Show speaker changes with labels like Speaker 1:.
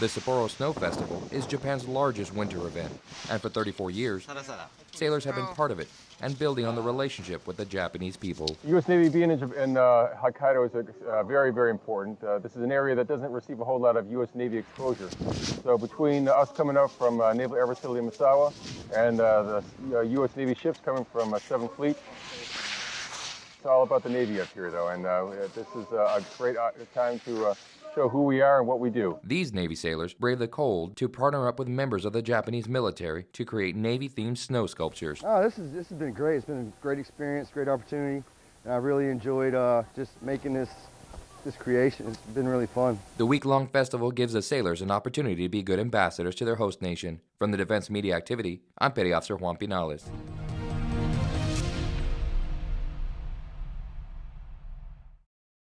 Speaker 1: The Sapporo Snow Festival is Japan's largest winter event, and for 34 years, sailors have been part of it and building on the relationship with the Japanese people.
Speaker 2: U.S. Navy being in, in uh, Hokkaido is uh, very, very important. Uh, this is an area that doesn't receive a whole lot of U.S. Navy exposure. So between us coming up from uh, Naval Air Facility Misawa and uh, the U.S. Uh, Navy ships coming from 7th Fleet, it's all about the Navy up here, though, and this is a great time to show who we are and what we do.
Speaker 1: These Navy sailors brave the cold to partner up with members of the Japanese military to create Navy-themed snow sculptures.
Speaker 3: Oh, this is this has been great. It's been a great experience, great opportunity, and I really enjoyed uh, just making this this creation. It's been really fun.
Speaker 1: The week-long festival gives the sailors an opportunity to be good ambassadors to their host nation. From the Defense Media Activity, I'm Petty Officer Juan Pinales.